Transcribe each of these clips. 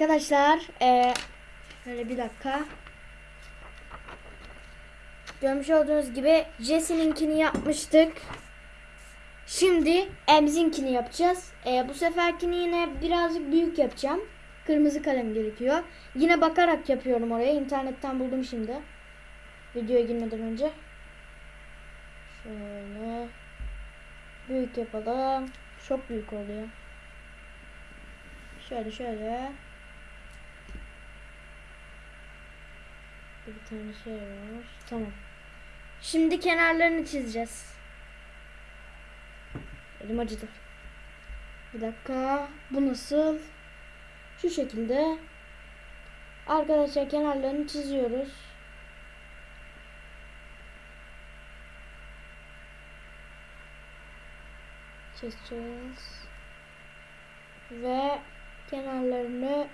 Arkadaşlar eee şöyle bir dakika. Görmüş olduğunuz gibi Jesse'ninkini yapmıştık. Şimdi Emz'inkini yapacağız. Eee, bu seferkini yine birazcık büyük yapacağım. Kırmızı kalem gerekiyor. Yine bakarak yapıyorum oraya. İnternetten buldum şimdi. Videoya girmeden önce. Şöyle. Büyük yapalım. Çok büyük oluyor. Şöyle şöyle. Bir tane şey var. Tamam. Şimdi kenarlarını çizeceğiz. Elim acıdı. Bir dakika. Bu nasıl? Şu şekilde. Arkadaşlar kenarlarını çiziyoruz. Çizeceğiz. Ve kenarlarını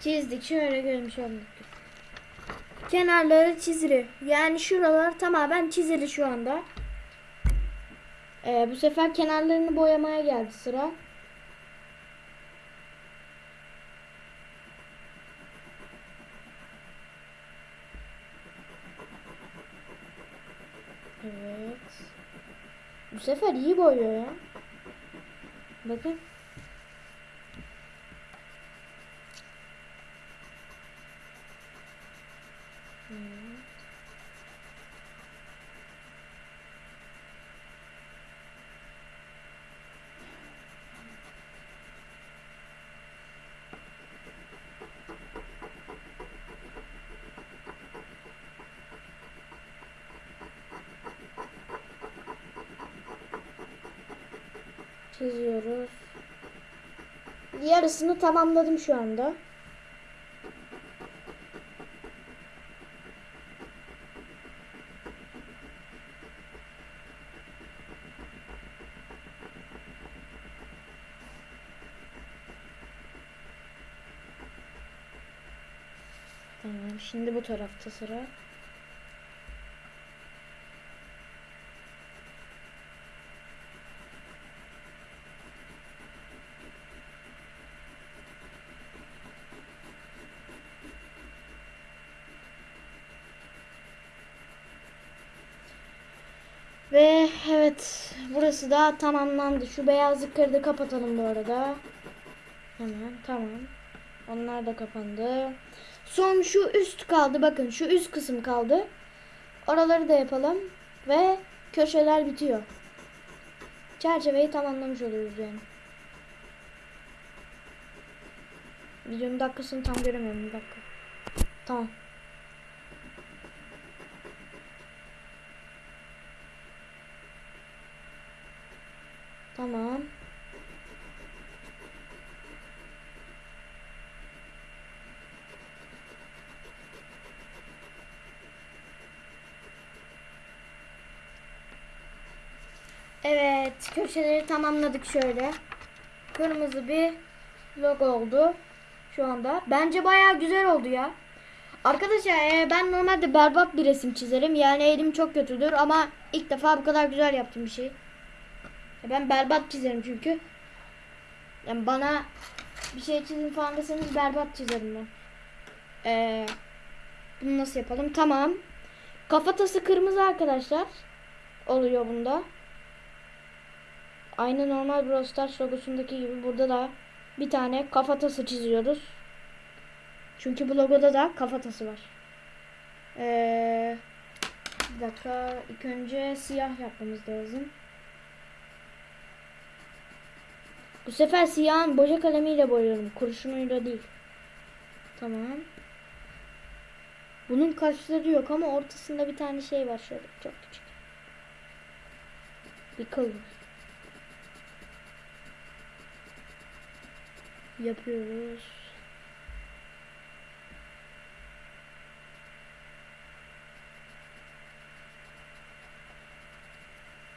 çizdik. Şöyle görmüş olduk. Kenarları çizili. Yani şuralar tamamen çizili şu anda. Ee, bu sefer kenarlarını boyamaya geldi sıra. Evet. Bu sefer iyi boyuyor ya. Bakın. Evet. Çiziyoruz. Yarısını tamamladım şu anda. Tamam, şimdi bu tarafta sıra. Ve evet burası da tamamlandı. Şu beyazlıkları da kapatalım bu arada. Hemen tamam. Onlar da kapandı. Son şu üst kaldı. Bakın şu üst kısım kaldı. Oraları da yapalım. Ve köşeler bitiyor. Çerçeveyi tamamlamış oluyoruz yani. Videonun dakikasını tam göremiyorum. Bir dakika. Tamam. Tamam. Evet, köşeleri tamamladık şöyle. Kırmızı bir logo oldu şu anda. Bence bayağı güzel oldu ya. Arkadaşlar e, ben normalde berbat bir resim çizerim. Yani elim çok kötüdür ama ilk defa bu kadar güzel yaptım bir şey. Ben berbat çizerim çünkü. Yani bana bir şey çizin falan deseniz berbat çizerim ben. Ee, bunu nasıl yapalım? Tamam. Kafatası kırmızı arkadaşlar. Oluyor bunda. Aynı normal Brawl Stars logosundaki gibi burada da bir tane kafatası çiziyoruz. Çünkü bu logoda da kafatası var. Ee, bir dakika. İlk önce siyah yapmamız lazım. Bu sefer siyahın boya kalemiyle boyuyorum. Kurşunuyla değil. Tamam. Bunun kaşları yok ama ortasında bir tane şey var şöyle çok küçük. Bir kıl. Yapıyoruz.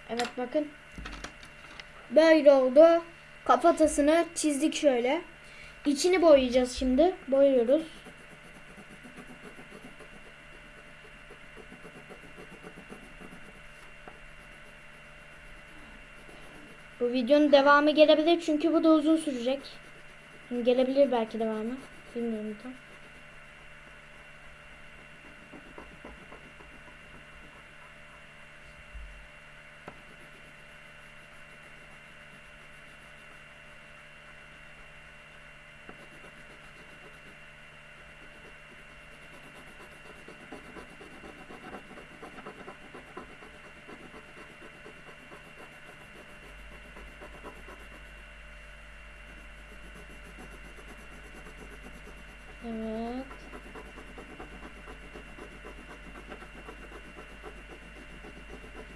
Evet bakın. Böyle oldu. Kafatasını çizdik şöyle. İçini boyayacağız şimdi. Boyuyoruz. Bu videonun devamı gelebilir çünkü bu da uzun sürecek. Gelebilir belki devamı. Bilmiyorum tam. Evet.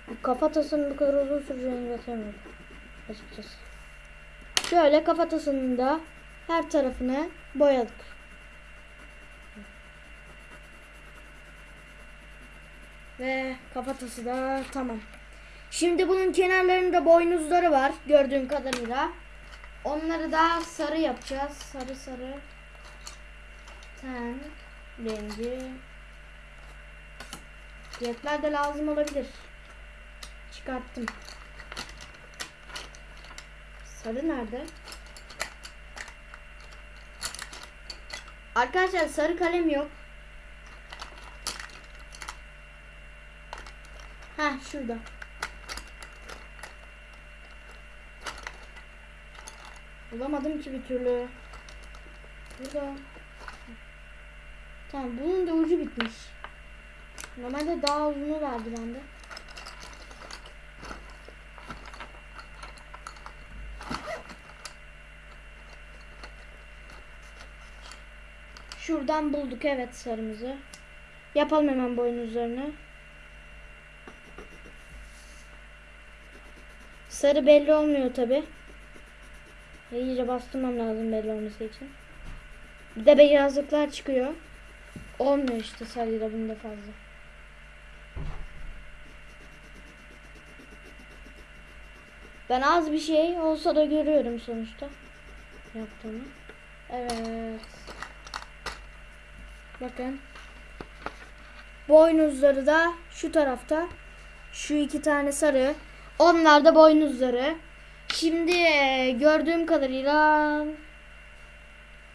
Bu kafatasının bu kadar uzun süreceğini beklemiyordum. Açıkçası. Şöyle kafatasının da her tarafını boyadık. Ve kafatası da tamam. Şimdi bunun kenarlarında boynuzları var gördüğün kadarıyla. Onları da sarı yapacağız. Sarı sarı. Ten rengi. Cepler de lazım olabilir. Çıkarttım. Sarı nerede? Arkadaşlar sarı kalem yok. Ha şurada. Bulamadım ki bir türlü. Burada. Tamam bunun da ucu bitmiş. Normalde daha uzunu vardı bende. Şuradan bulduk evet sarımızı. Yapalım hemen boynuzlarını. Sarı belli olmuyor tabi. İyice bastırmam lazım belli olması için. Bir de beyazlıklar çıkıyor. Olmuyor işte sarıyla bunda fazla. Ben az bir şey olsa da görüyorum sonuçta. Yaptığımı. Evet. Bakın. Boynuzları da şu tarafta. Şu iki tane sarı. Onlar da boynuzları. Şimdi e, gördüğüm kadarıyla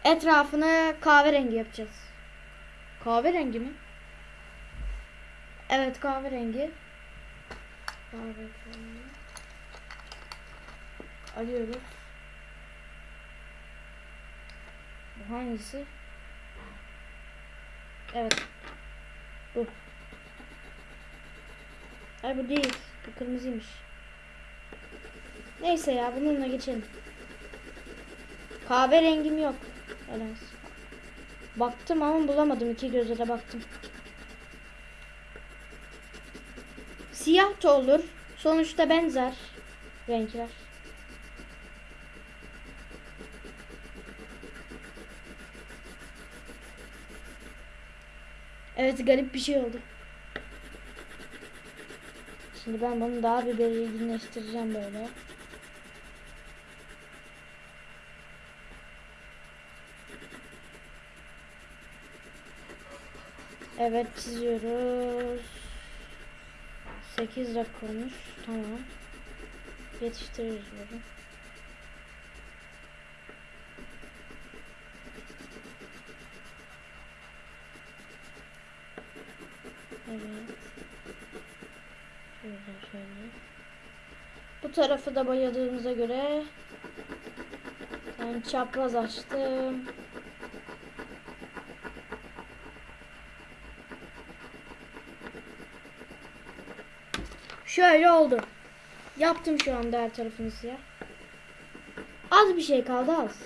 etrafını kahverengi yapacağız. Kahverengi mi? Evet kahverengi. Kahverengi. Arıyoruz. Bu hangisi? Evet. Bu. Ay bu değil. Bu kırmızıymış. Neyse ya bununla geçelim. Kahverengim yok. Öyle. Baktım ama bulamadım. iki göze de baktım. Siyah da olur. Sonuçta benzer renkler. Evet garip bir şey oldu. Şimdi ben bunu daha bir belirginleştireceğim böyle. Evet çiziyoruz. 8 dakika olmuş. Tamam. Yetiştiririz bunu. Şöyle şöyle. Bu tarafı da boyadığımıza göre ben çapraz açtım. Şöyle oldu. Yaptım şu anda her tarafını siyah. Az bir şey kaldı az.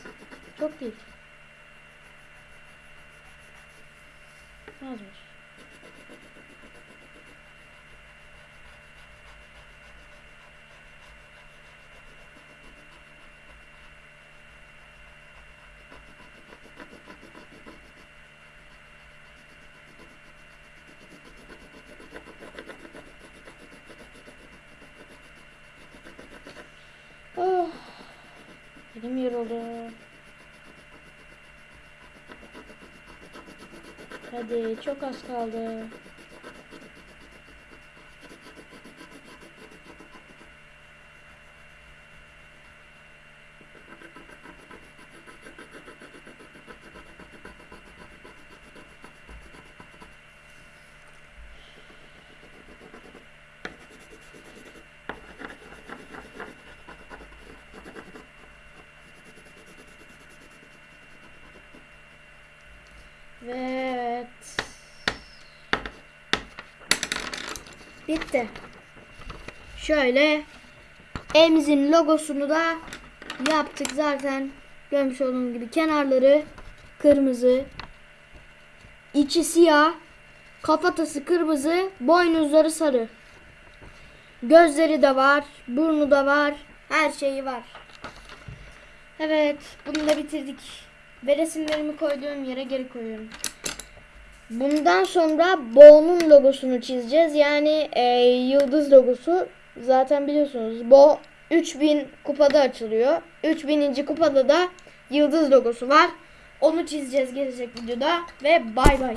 Çok değil. Elim yoruldu. Hadi çok az kaldı. Ve evet. Bitti. Şöyle evimizin logosunu da yaptık zaten. Görmüş olduğunuz gibi kenarları kırmızı, içi siyah, kafatası kırmızı, boynuzları sarı. Gözleri de var, burnu da var, her şeyi var. Evet, bunu da bitirdik. Ve resimlerimi koyduğum yere geri koyuyorum. Bundan sonra Bo'nun logosunu çizeceğiz. Yani e, yıldız logosu. Zaten biliyorsunuz Bo 3000 kupada açılıyor. 3000. kupada da yıldız logosu var. Onu çizeceğiz gelecek videoda. Ve bay bay.